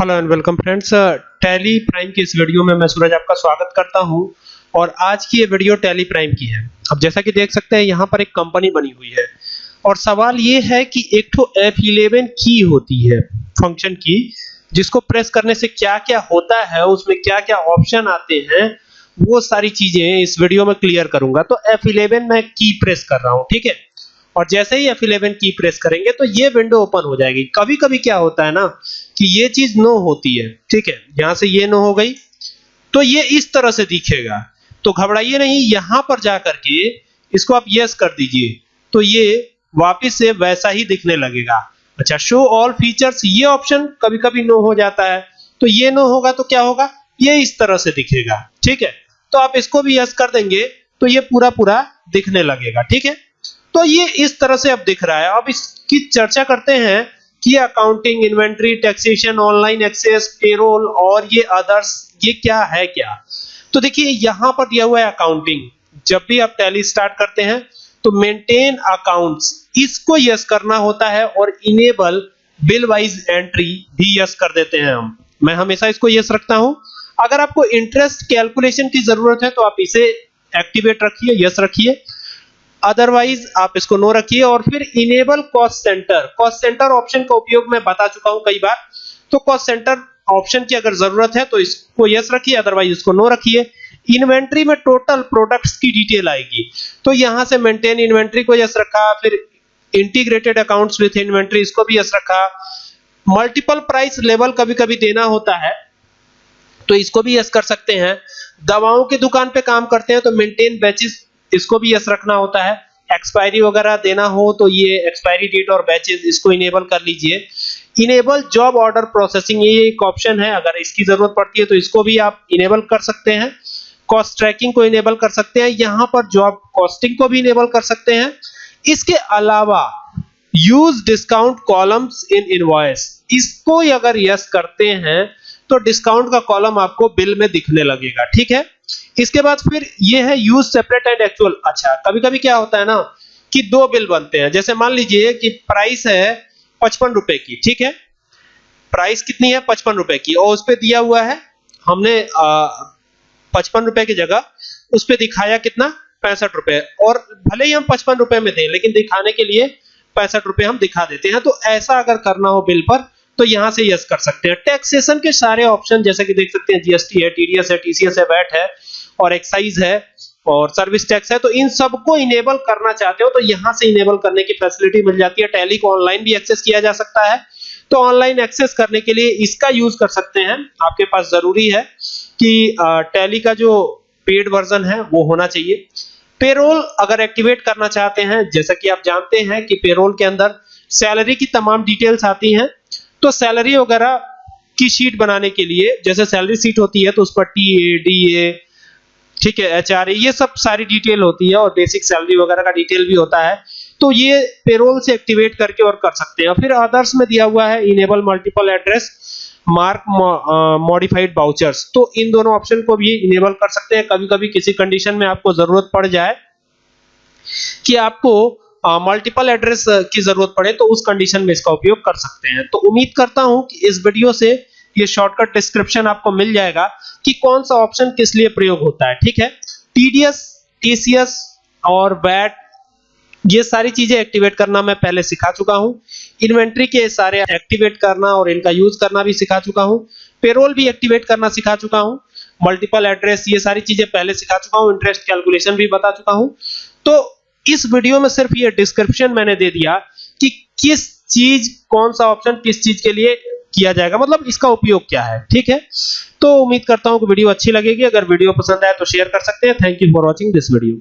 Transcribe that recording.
Hello and welcome friends Tally Prime की इस video में मैं सूरज आपका स्वागत करता हूँ और आज की ये वीडियो टैली प्राइम की है। अब जैसा कि देख सकते हैं, यहाँ पर एक कंपनी बनी हुई है। और सवाल ये है कि एक तो F11 की होती है फ़ंक्शन की, जिसको प्रेस करने से क्या-क्या होता है, उसमें क्या-क्या ऑप्शन आते हैं, वो सारी चीज़ें इस वीडियो में क्लियर करूँगा। तो F11 मैं की प्रेस कर रहा हूँ, ठीक है? और जैसे ही F11 की प्रेस करेंगे तो ये विंडो ओपन हो जाएगी। कभी-कभी क्या होता है ना, कि ये चीज़ नो होती है, ठीक है? यहाँ से ये नो हो गई तो ये इस तरह से दिखेगा। तो घबराइए नहीं, यहाँ पर जाकर के इसको आप यस कर दीजिए। तो ये वापस से वैसा ही दिखने लगेगा। अच्छा शो ऑल फीचर्स ये ऑप्शन कभी-कभी नो हो जाता है। तो ये नो होगा तो क्या होगा? ये इस तरह से दिखेगा, ठीक है? तो आप इसको भी यस कर देंगे तो ये पूरा पूरा दिखने लगेगा, ठीक है? तो ये इस तरह से अब दिख रहा है। अब इसकी चर्चा करते हैं कि accounting inventory taxation online access payroll और ये अदर्स ये क्या है क्या? तो देखिए, यहाँ पर दिया हुआ है अकाउंटिंग जब भी आप टैली स्टार्ट करते हैं तो मेंटेन अकाउंट्स इसको यस करना होता है और इनेबल बिल वाइज एंट्री भी यस कर देते हैं हम। मैं हमेशा इसको यस रखता हूँ। अगर आपको इंटरेस्ट कैलकुलेशन की ज़रूरत है तो आप इसे एक्टिवेट रखिए यस रखिए। अदरवाइज़ आप इसको नो रखिए और फिर enable cost centre cost centre option का उपयोग मैं बता चुका हूँ कई बार। तो कॉस्ट सेंटर ऑप्शन की अगर ज़रूरत है तो इसको यस रखिए अदरवाइज़ इसको नो रखिए। इन्वेंट्री में टोटल प्रोडक्ट्स की डिटेल आएगी। तो यहाँ से मेंटेन इन्वेंट्री को यस रखा, फिर इंटीग्रेटेड अकाउंट्स विथ इन्वेंट्री इसको भी यस रखा। मल्टीपल प्राइस लेवल कभी-कभी देना होता है तो इसको भी यस कर सकते हैं। दवाओं की दुकान पे काम करते हैं तो मेंटेन बैचेस इसको भी यस रखना होता है। एक्सपायरी वगैरह देना हो तो ये एक्सपायरी डेट और बैचेस इसको इनेबल कर लीजिए। इनेबल जॉब ऑर्डर प्रोसेसिंग ये एक ऑप्शन है। अगर इसकी ज़रूरत पड़ती है तो इसको भी आप इनेबल कर सकते हैं। कॉस्ट ट्रैकिंग को इनेबल कर सकते हैं। यहाँ पर जॉब कॉस्टिंग को भी इनेबल कर सकते हैं। इसके अलावा use discount columns in invoice इसको अगर यस करते हैं तो डिस्काउंट का कॉलम आपको बिल में दिखने लगेगा, ठीक है? इसके बाद फिर ये है यूज़ सेपरेट एंड एक्चुअल अच्छा कभी कभी क्या होता है ना कि दो बिल बनते हैं। जैसे मान लीजिए कि प्राइस है पचपन रुपए की, ठीक है? प्राइस कितनी है? पचपन रुपए की। और उस पर दिया हुआ है, हमने पचपन रुपए की जगह उस पर दिखाया कितना? पैंसठ रुपए। और भले ही हम पचपन रुपए में थे लेकिन दिखाने के लिए पैंसठ रुपए हम दिखा देते हैं। तो ऐसा अगर करना हो बिल पर तो यहाँ से यस कर सकते हैं। टैक्सेशन के सारे ऑप्शन जैसे कि देख सकते हैं जीएसटी है टीडीएस है टीसीएस है वैट है, और एक्साइज है, और सर्विस टैक्स है। तो इन सबको इनेबल करना चाहते हो तो यहाँ से इनेबल करने की फैसिलिटी मिल जाती है। टैली को ऑनलाइन भी एक्सेस किया जा सकता है। तो ऑनलाइन एक्सेस करने के लिए इसका यूज़ कर सकते हैं। आपके पास ज़रूरी है कि टैली का जो पेड वर्जन है, वो होना चाहिए। पेरोल अगर एक्टिवेट करना चाहते हैं, जैसा कि आप जानते हैं कि पेरोल के अंदर सैलरी की तमाम डिटेल्स आती हैं। तो सैलरी वगैरह की शीट बनाने के लिए, जैसे सैलरी सीट होती है तो उस पर टी ए डी ए ठीक है एच आर ए ये सब सारी डिटेल होती है और बेसिक सैलरी वगैरह का डिटेल भी होता है। तो ये पेरोल से एक्टिवेट करके और कर सकते हैं। फिर अदर्स में दिया हुआ है enable multiple address mark modified vouchers तो इन दोनों ऑप्शन को भी इनेबल कर सकते हैं। कभी कभी किसी कंडीशन में आपको ज़रूरत पड़ जाए कि आपको मल्टीपल एड्रेस की ज़रूरत पड़े तो उस कंडीशन में इसका उपयोग कर सकते हैं। तो उम्मीद करता हूँ कि इस वीडियो से ये शॉर्टकट डिस्क्रिप्शन आपको मिल जाएगा कि कौन सा ऑप्शन किस लिए प्रयोग होता है, ठीक है? टीडीएस टीसीएस और वैट ये सारी चीज़ें एक्टिवेट करना मैं पहले सिखा चुका हूँ। इन्वेंट्री के सारे एक्टिवेट करना और इनका यूज़ करना भी सिखा चुका हूँ। पेरोल भी एक्टिवेट करना सिखा चुका हूँ। मल्टीपल एड्रेस ये सारी चीज़ें पहले सिखा चुका हूँ। इंटरेस्ट कैलकुलेशन भी बता चुका हूँ। तो इस वीडियो में सिर्फ़ ये डिस्क्रिप्शन मैंने दे दिया कि किस चीज़, कौन सा ऑप्शन किस चीज़ के लिए किया जाएगा। मतलब इसका उपयोग क्या है, ठीक है? तो उम्मीद करता हूँ कि वीडियो अच्छी लगेगी। अगर वीडियो पसंद आए तो शेयर कर सकते हैं। Thank you for watching this video